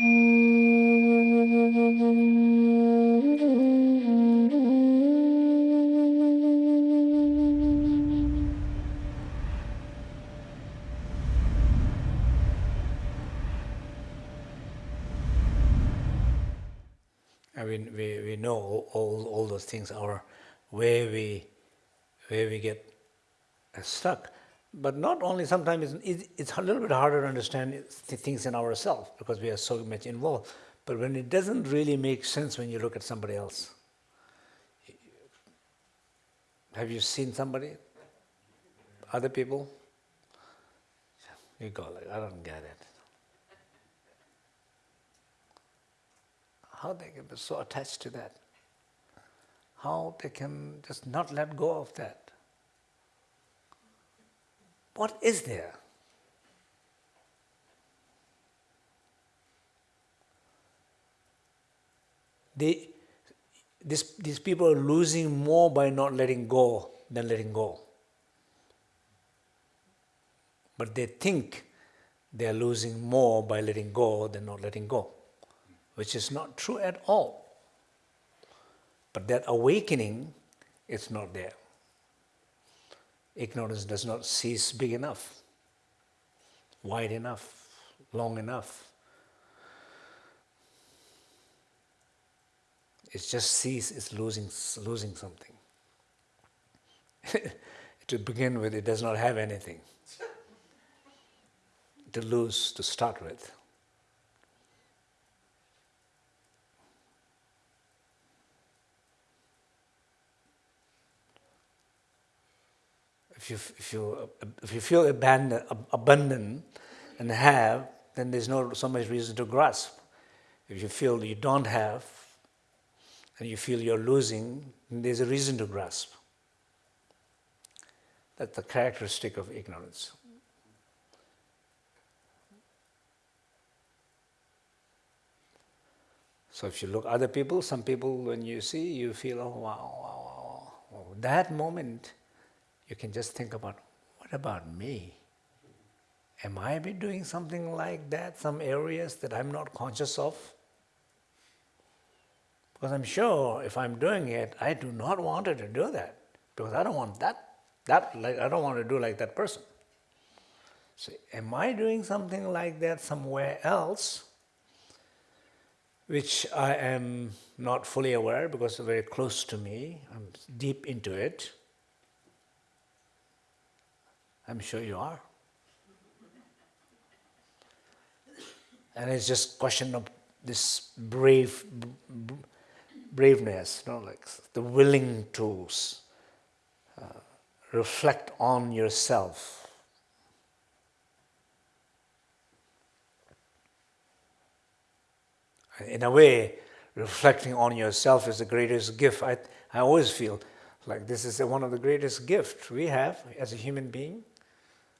I mean, we, we know all, all those things are where we, where we get stuck. But not only sometimes it's, it's a little bit harder to understand things in ourselves because we are so much involved. But when it doesn't really make sense when you look at somebody else. Have you seen somebody? Other people? You go like, I don't get it. how they can be so attached to that, how they can just not let go of that. What is there? They, this, these people are losing more by not letting go than letting go. But they think they are losing more by letting go than not letting go which is not true at all. But that awakening is not there. Ignorance does not cease big enough, wide enough, long enough. It just sees it's losing, losing something. to begin with, it does not have anything to lose to start with. If you, if you, if you feel abandoned, abundant and have, then there's no so much reason to grasp. If you feel you don't have, and you feel you're losing, there's a reason to grasp. That's the characteristic of ignorance. So if you look other people, some people when you see, you feel, oh wow, wow, wow. that moment you can just think about, what about me? Am I be doing something like that, some areas that I'm not conscious of? Because I'm sure if I'm doing it, I do not want to do that. Because I don't want that, that like I don't want to do like that person. So am I doing something like that somewhere else, which I am not fully aware because it's very close to me, I'm deep into it, I'm sure you are. And it's just question of this brave, braveness, you know, like the willing to uh, reflect on yourself. In a way, reflecting on yourself is the greatest gift. I, I always feel like this is one of the greatest gifts we have as a human being.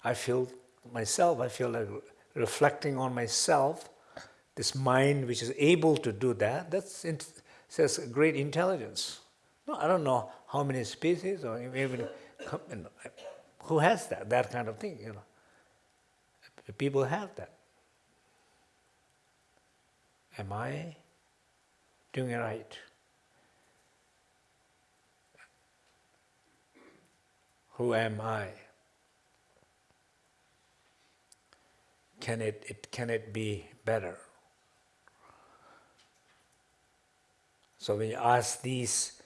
I feel myself, I feel like reflecting on myself, this mind which is able to do that, that's says great intelligence. No, I don't know how many species or even who has that, that kind of thing, you know. People have that. Am I doing it right? Who am I? Can it, it, can it be better? So when you ask these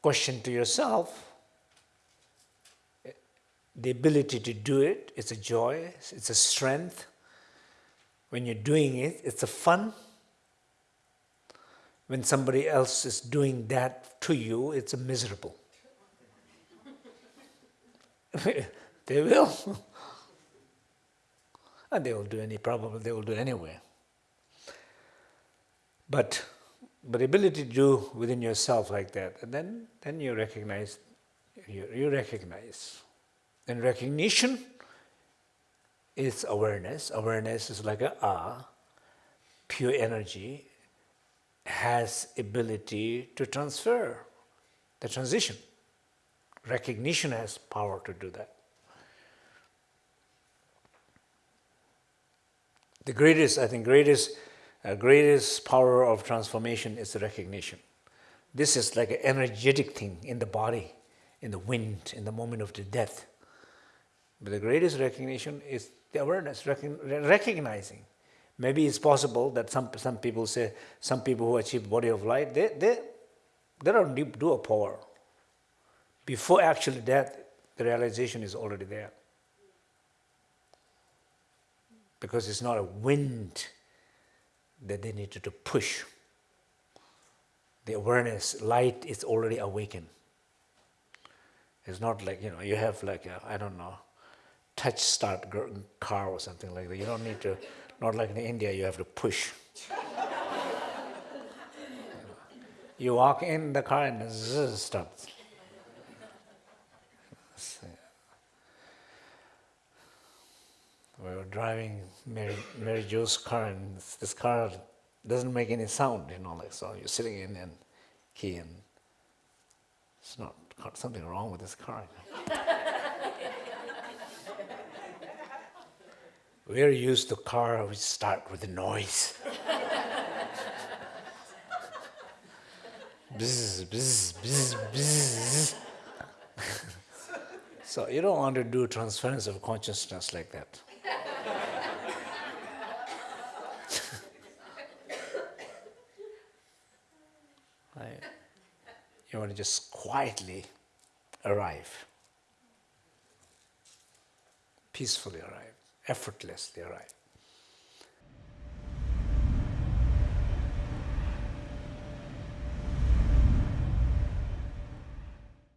questions to yourself, the ability to do it, it's a joy, it's a strength. When you're doing it, it's a fun. When somebody else is doing that to you, it's a miserable. they will. And they will do any, problem, they will do anyway. But, but ability to do within yourself like that, and then, then you recognize, you, you recognize. And recognition is awareness. Awareness is like a ah, pure energy, has ability to transfer the transition. Recognition has power to do that. The greatest, I think, greatest The greatest power of transformation is recognition. This is like an energetic thing in the body, in the wind, in the moment of the death. But the greatest recognition is the awareness, recognizing. Maybe it's possible that some, some people say, some people who achieve body of light, they, they, they don't do a phowa. Before actually death, the realization is already there. Because it's not a wind that they needed to push. The awareness, light is already awakened. It's not like, you know, you have like, I don't know, touch start car or something like that. You don't need to, not like in India, you have to push. you walk in the car and it starts. We were driving Mary, Mary Jo's car and this car doesn't make any sound, you know, like so you're sitting in and key and it's not something wrong with this car. We're used to car which start with a noise. bzz, bzz, bzz, bzz. so you don't want to do transference of consciousness like that. You want to just quietly arrive, peacefully arrive effortlessly arrive.